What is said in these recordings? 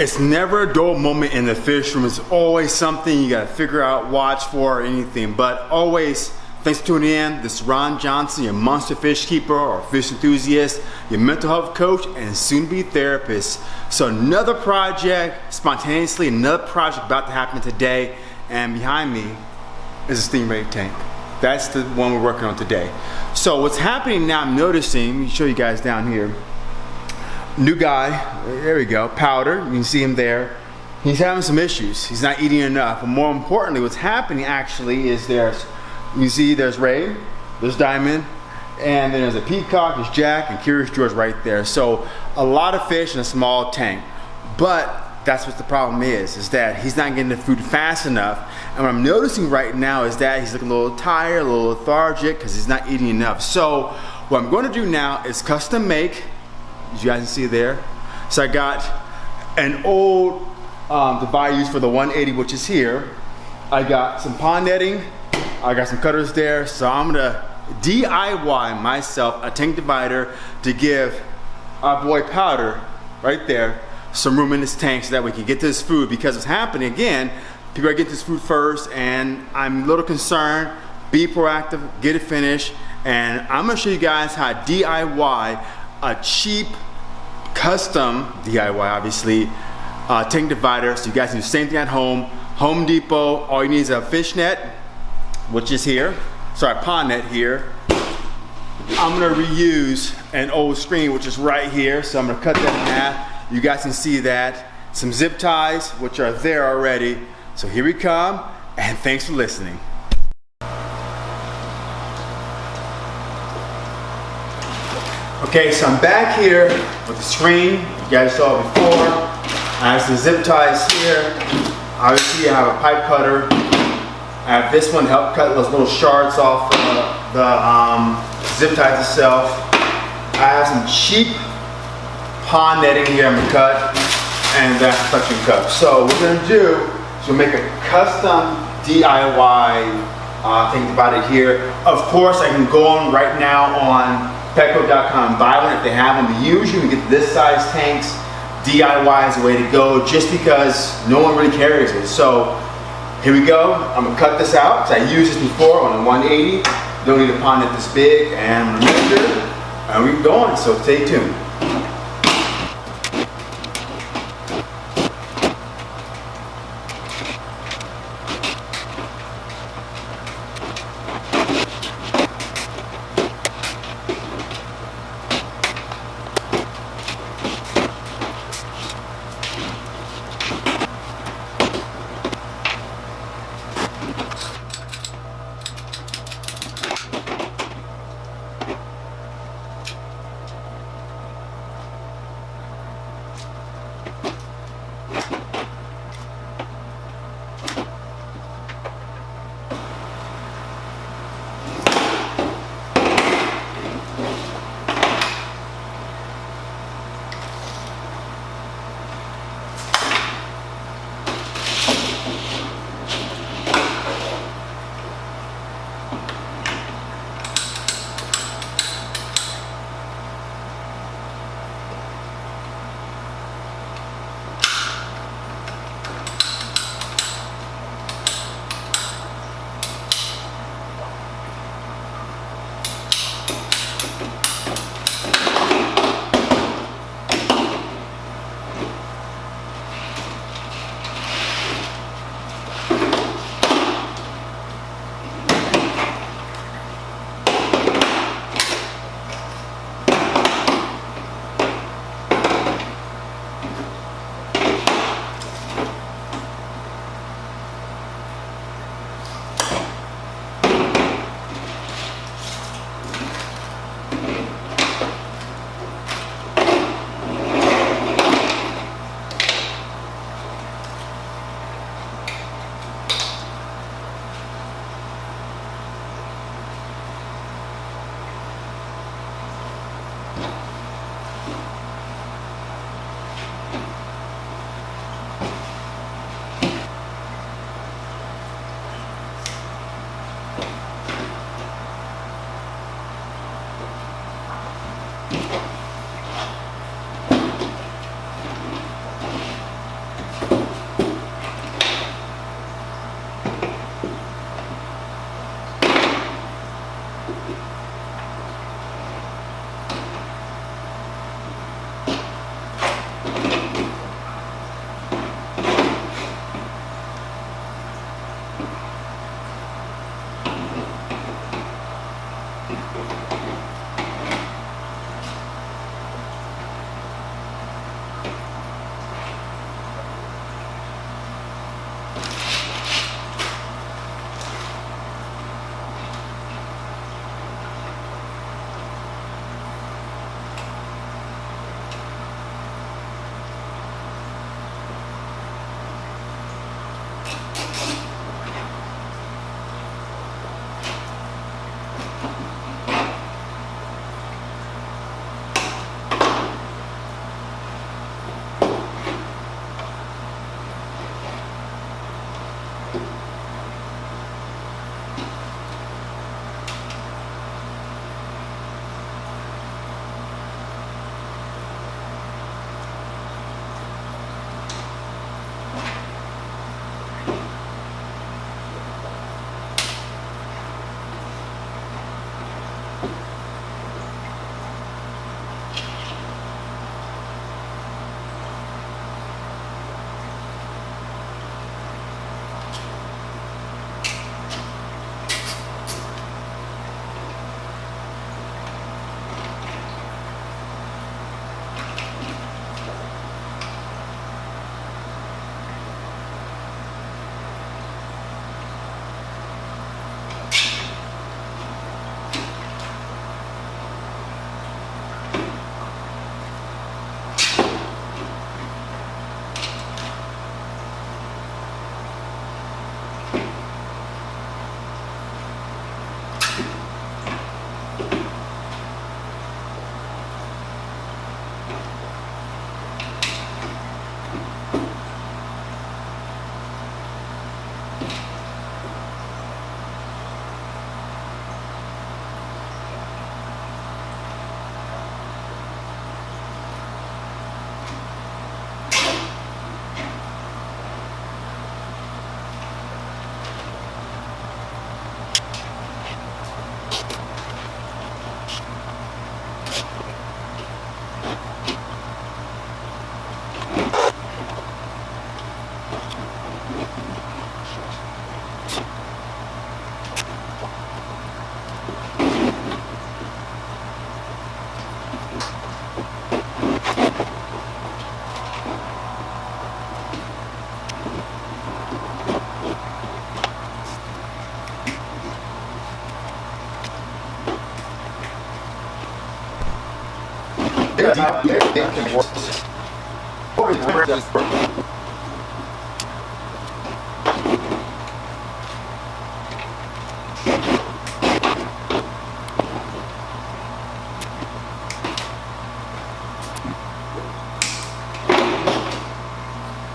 It's never a dull moment in the fish room. It's always something you gotta figure out, watch for, or anything. But always, thanks for tuning in. This is Ron Johnson, your monster fish keeper or fish enthusiast, your mental health coach, and soon-to-be therapist. So another project, spontaneously, another project about to happen today. And behind me is a stingray tank. That's the one we're working on today. So what's happening now, I'm noticing, let me show you guys down here new guy, there we go, Powder, you can see him there. He's having some issues. He's not eating enough. But more importantly, what's happening actually is there's, you see there's Ray, there's Diamond, and then there's a Peacock, there's Jack, and Curious George right there. So a lot of fish in a small tank. But that's what the problem is, is that he's not getting the food fast enough. And what I'm noticing right now is that he's looking a little tired, a little lethargic, because he's not eating enough. So what I'm going to do now is custom make as you guys can see there. So I got an old um, divider used for the 180, which is here. I got some pond netting. I got some cutters there. So I'm gonna DIY myself a tank divider to give our boy Powder right there some room in this tank so that we can get this food because it's happening again. People are getting this food first and I'm a little concerned. Be proactive, get it finished. And I'm gonna show you guys how DIY a cheap, custom DIY, obviously, uh, tank divider. So you guys can do the same thing at home. Home Depot, all you need is a fish net, which is here. Sorry, pond net here. I'm gonna reuse an old screen, which is right here. So I'm gonna cut that in half. You guys can see that. Some zip ties, which are there already. So here we come, and thanks for listening. Okay, so I'm back here with the screen. You guys saw it before. I have some zip ties here. Obviously, I have a pipe cutter. I have this one to help cut those little shards off uh, the um, zip ties itself. I have some cheap pond netting here I'm gonna cut, and that's suction cup. So what we're gonna do is we'll make a custom DIY uh, thing about it here. Of course, I can go on right now on Petco.com, buy one if they have them. But usually we get this size tanks. DIY is the way to go just because no one really carries it. So here we go. I'm gonna cut this out because I used this before on a 180. Don't need a pond this big and measure uh, and we're going. So stay tuned.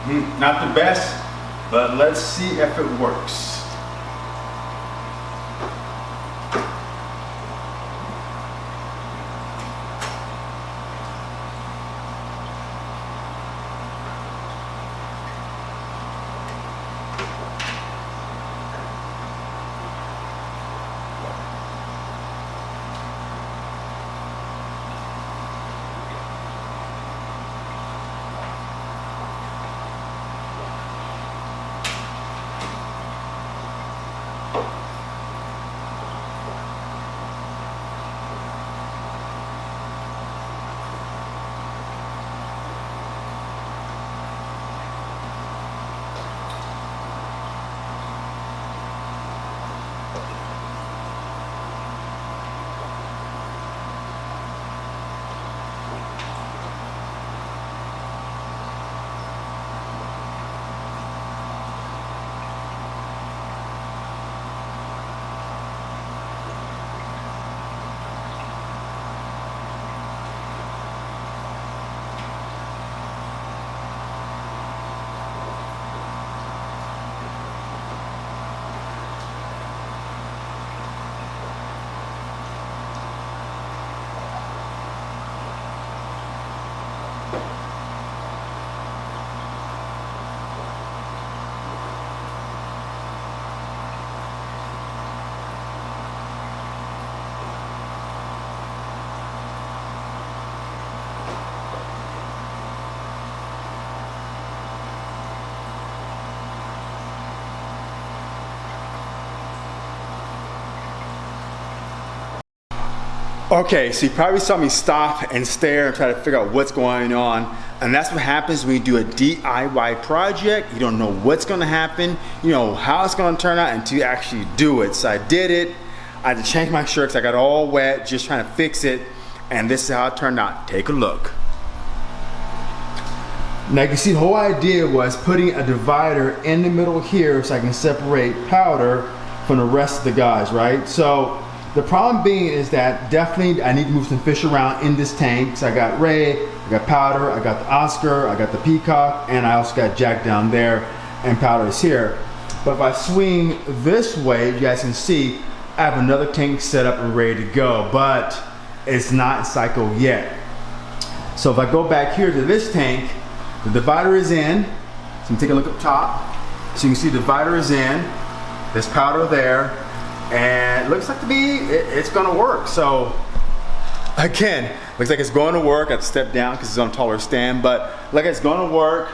Hmm, not the best, but let's see if it works. Okay, so you probably saw me stop and stare and try to figure out what's going on. And that's what happens when you do a DIY project. You don't know what's gonna happen, you know how it's gonna turn out until you actually do it. So I did it. I had to change my shirt because I got all wet just trying to fix it. And this is how it turned out. Take a look. Now you can see the whole idea was putting a divider in the middle here so I can separate powder from the rest of the guys, right? So the problem being is that definitely I need to move some fish around in this tank. So I got Ray, I got Powder, I got the Oscar, I got the Peacock, and I also got Jack down there, and Powder is here. But if I swing this way, you guys can see, I have another tank set up and ready to go, but it's not cycled yet. So if I go back here to this tank, the divider is in. So I'm take a look up top. So you can see the divider is in. There's powder there and looks like to be it, it's gonna work so. Again looks like it's going to work. I have to step down because it's on a taller stand but like it's going to work.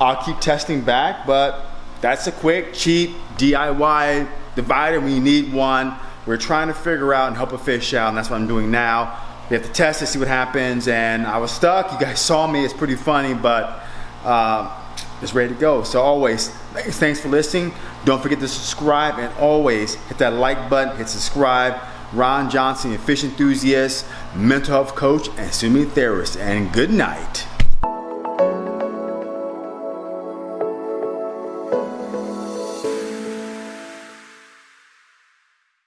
I'll keep testing back but that's a quick cheap DIY divider. You need one. We're trying to figure out and help a fish out and that's what I'm doing now. We have to test it see what happens and I was stuck. You guys saw me. It's pretty funny but uh, it's ready to go. So always, thanks for listening. Don't forget to subscribe and always hit that like button, hit subscribe. Ron Johnson, a fish enthusiast, mental health coach, and swimming therapist. And good night.